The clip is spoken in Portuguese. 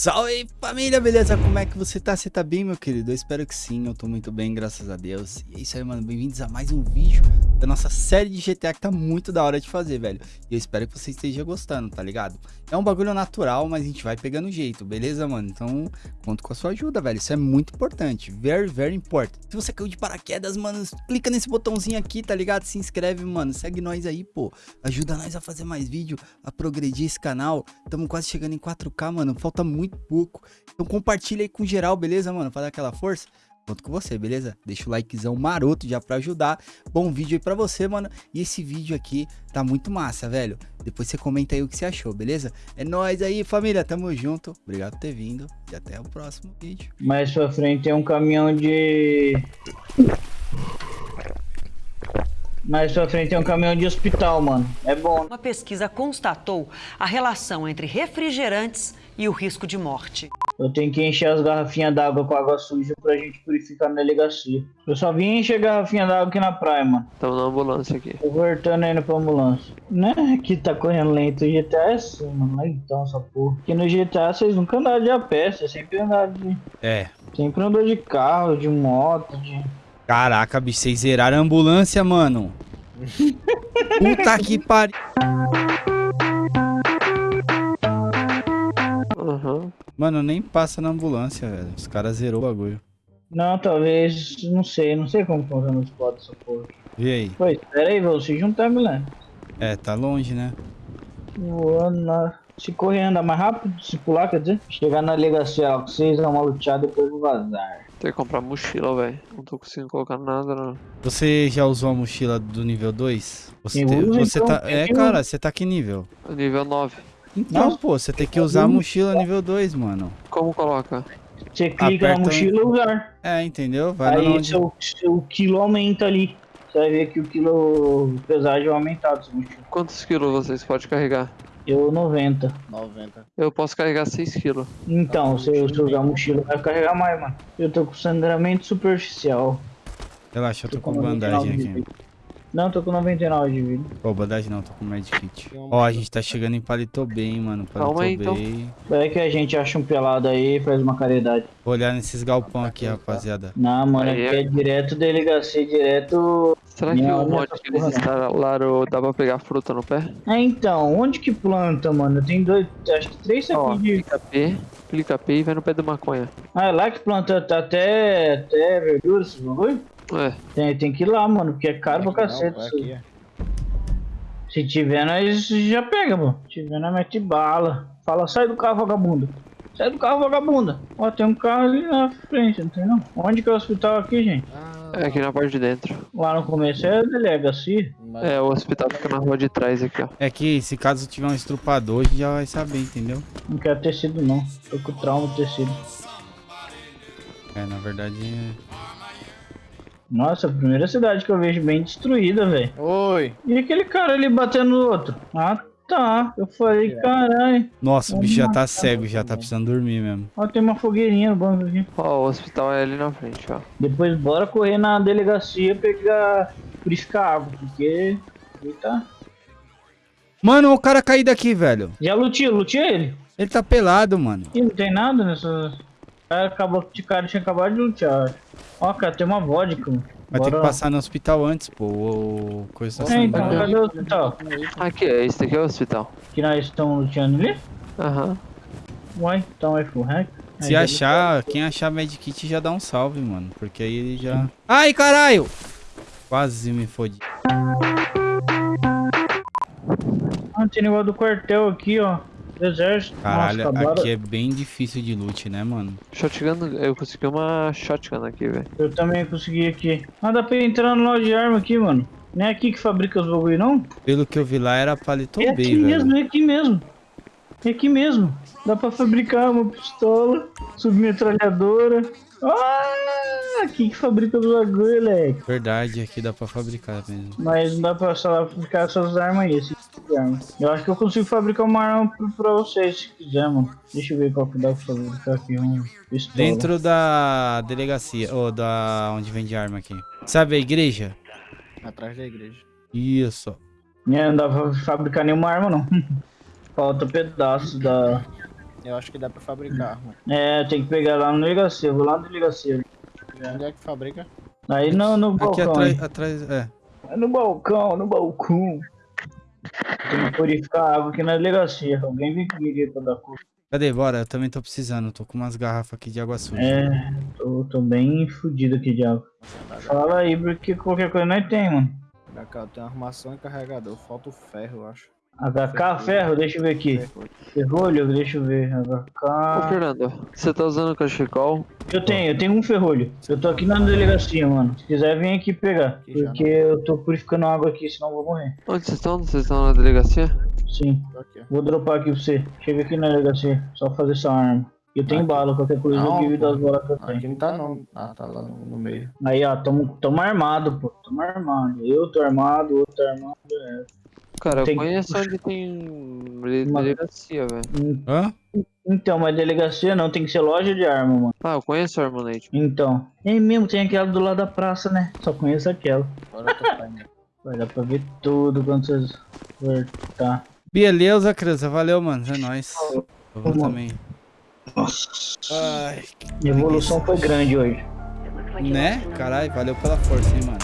Salve família, beleza? Como é que você tá? Você tá bem, meu querido? Eu espero que sim, eu tô muito bem, graças a Deus. E é isso aí, mano, bem-vindos a mais um vídeo da nossa série de GTA que tá muito da hora de fazer, velho. E eu espero que você esteja gostando, tá ligado? É um bagulho natural, mas a gente vai pegando jeito, beleza, mano? Então, conto com a sua ajuda, velho. Isso é muito importante, very, very important. Se você caiu de paraquedas, mano, clica nesse botãozinho aqui, tá ligado? Se inscreve, mano, segue nós aí, pô. Ajuda nós a fazer mais vídeo, a progredir esse canal. Tamo quase chegando em 4K, mano, falta muito pouco. Então compartilha aí com geral, beleza, mano? Dar aquela força. Conto com você, beleza? Deixa o likezão maroto já pra ajudar. Bom vídeo aí pra você, mano. E esse vídeo aqui tá muito massa, velho. Depois você comenta aí o que você achou, beleza? É nóis aí, família. Tamo junto. Obrigado por ter vindo. E até o próximo vídeo. Mais pra frente tem um caminhão de... Mais pra frente tem um caminhão de hospital, mano. É bom. Uma pesquisa constatou a relação entre refrigerantes e o risco de morte. Eu tenho que encher as garrafinhas d'água com água suja pra gente purificar na delegacia. Eu só vim encher garrafinha d'água aqui na praia, mano. Tamo na ambulância aqui. Tô voltando indo pra ambulância. Né? Aqui tá correndo lento. O GTA é assim, mano. Então, essa porra. Aqui no GTA vocês nunca andaram de a pé. Vocês sempre andaram de... É. Sempre andou de carro, de moto, de... Caraca, bicho, vocês zeraram a ambulância, mano. Puta que pariu. Aham. Mano, nem passa na ambulância, velho. Os caras zerou o bagulho. Não, talvez... Não sei. Não sei como funciona os spots dessa porra. E aí? Pô, espera aí, vou se juntar, Milano. É, tá longe, né? Voando na... Se correr andar mais rápido, se pular, quer dizer? Chegar na delegacia lá com vocês, dar uma luteada, depois vou vazar. Tem que comprar mochila, velho. Não tô conseguindo colocar nada, não. Você já usou a mochila do nível 2? Você, te- você então, tá. É, eu- cara, você tá que nível? Nível 9. Então, Nossa. pô, você tem que usar a mochila nível 2, mano. Como coloca? Você clica Aperta- na mochila e usar. É, entendeu? Vai Aí onde. seu, seu quilo aumenta ali. Você vai ver que o quilo pesagem sua mochila. Quantos quilos vocês podem carregar? Eu 90. 90. Eu posso carregar 6 quilos. Então, se você usar mochila, vai carregar mais, mano. Eu tô com sangramento superficial. Relaxa, eu tô com 99 bandagem aqui. Não, tô com 99 de vida. Pô, bandagem não, tô com medkit. Tem um- Ó, a gente tá chegando em Palito Bay, mano. Palito Calma aí, então. Vai que a gente acha um pelado aí e faz uma caridade. Vou olhar nesses galpão aqui, rapaziada. Não, mano, Aí aqui é- é direto delegacia, direto. Será que o é mod que eles instalaram dá pra pegar fruta no pé? Ah, então, onde que planta, mano? Tem dois, acho que três saquinhos de. clica P, clica P e vai no pé da maconha. Ah, é lá que planta tá até, até verdura, esse bagulho? É, Tem, tem que ir lá, mano, porque é caro pra cacete. isso. aqui. Se tiver, nós já pega, mano. Se tiver, nós mete bala. Fala, sai do carro, vagabunda. Sai do carro, vagabunda. Ó, tem um carro ali na frente, não tem não? Onde que é o hospital aqui, gente? Ah, é aqui na parte de dentro. Lá no começo é a delegacia. É, o hospital fica na rua de trás aqui, ó. É que se caso tiver um estrupador, a gente já vai saber, entendeu? Não quero tecido, não. Tô com trauma de tecido. É, na verdade. Nossa, a primeira cidade que eu vejo bem destruída, velho. Oi! E aquele cara ali batendo no outro? Ah, tá. Eu falei, caralho. Nossa, o bicho já tá cego, já tá precisando dormir mesmo. Ó, tem uma fogueirinha no banco aqui. Ó, o hospital é ali na frente, ó. Depois bora correr na delegacia pegar. purificar água, porque. Eita. Mano, o cara caído aqui, velho. Já lutia, lutia ele. Ele tá pelado, mano. Ih, não tem nada nessa. O cara, acabou, o cara tinha acabado de lutear. Ó, cara, tem uma vodka. Vai ter Bora- que passar no hospital antes, pô. O coisa tá É, então, cadê o hospital? Aqui, é, esse aqui é o hospital. Que nós estamos luteando ali? Aham. Uai, então é full hack. Se achar, quem achar medkit já dá um salve, mano. Porque aí ele já. Ai, caralho! Quase me fodi. Ah, tem negócio do quartel aqui, ó. Exército. Caralho, Nossa, acabaram- aqui é bem difícil de loot, né, mano? Shotgun, eu consegui uma shotgun aqui, velho. Eu também consegui aqui. Ah, dá pra entrar no loja de arma aqui, mano. Não é aqui que fabrica os bagulho, não? Pelo que eu vi lá era Palito É aqui velho. mesmo, é aqui mesmo. É aqui mesmo. Dá pra fabricar uma pistola, submetralhadora. Ah, aqui que fabrica os bagulho, moleque. Verdade, aqui dá pra fabricar mesmo. Mas não dá pra só lá fabricar essas armas aí, Eu acho que eu consigo fabricar uma arma pra, pra vocês, se quiser, mano. Deixa eu ver qual que dá pra fabricar aqui. Um pistola. Dentro da delegacia, ou da onde vende arma aqui. Sabe a igreja? Atrás da igreja. Isso. É, não dá pra fabricar nenhuma arma, não. Falta pedaço da... Eu acho que dá pra fabricar arma. É, tem que pegar lá no delegacia, eu vou lá na delegacia. Onde é que fabrica? Aí no, no Aqui balcão. atrás, aí. atrás, é. É no balcão, no balcão. Tem que purificar água aqui na delegacia. Alguém vem comigo aí pra dar conta. Cadê? Bora, eu também tô precisando. Tô com umas garrafas aqui de água suja. É, tô, tô bem fudido aqui de água. Fala aí, porque qualquer coisa nós tem, mano. Cá, eu tenho armação e carregador. Falta o ferro, eu acho. HK, ferro, deixa eu ver aqui. Ferro. Ferrolho, deixa eu ver. Ô, HK. Fernando, você tá usando o cachecol? Eu tenho, eu tenho um ferrolho. Eu tô aqui na delegacia, mano. Se quiser, vem aqui pegar. Porque eu tô purificando água aqui, senão eu vou morrer. Onde vocês estão? Vocês estão na delegacia? Sim. Vou dropar aqui pra você. Chega aqui na delegacia. Só fazer essa arma. Eu tenho Aqui. bala, qualquer coisa eu Não, give das pô. bolas que eu tenho. Aqui não tá não. Ah, tá lá no, meio. Aí, ó, tamo, tamo armado, pô. Tamo armado. Eu tô armado, o outro tá armado. É. Cara, eu Tem- conheço onde tem Uma- delegacia, velho. Hã? Então, mas delegacia não, tem que ser loja de arma, mano. Ah, eu conheço o Armonate. Então. É mesmo, tem aquela do lado da praça, né? Só conheço aquela. Eu. Vai dar pra ver tudo quando vocês voltar. Beleza, criança. Valeu, mano. É nóis. Eu vou também. Nossa. Ai, A evolução foi grande hoje. né? Caralho, valeu pela força, hein, mano.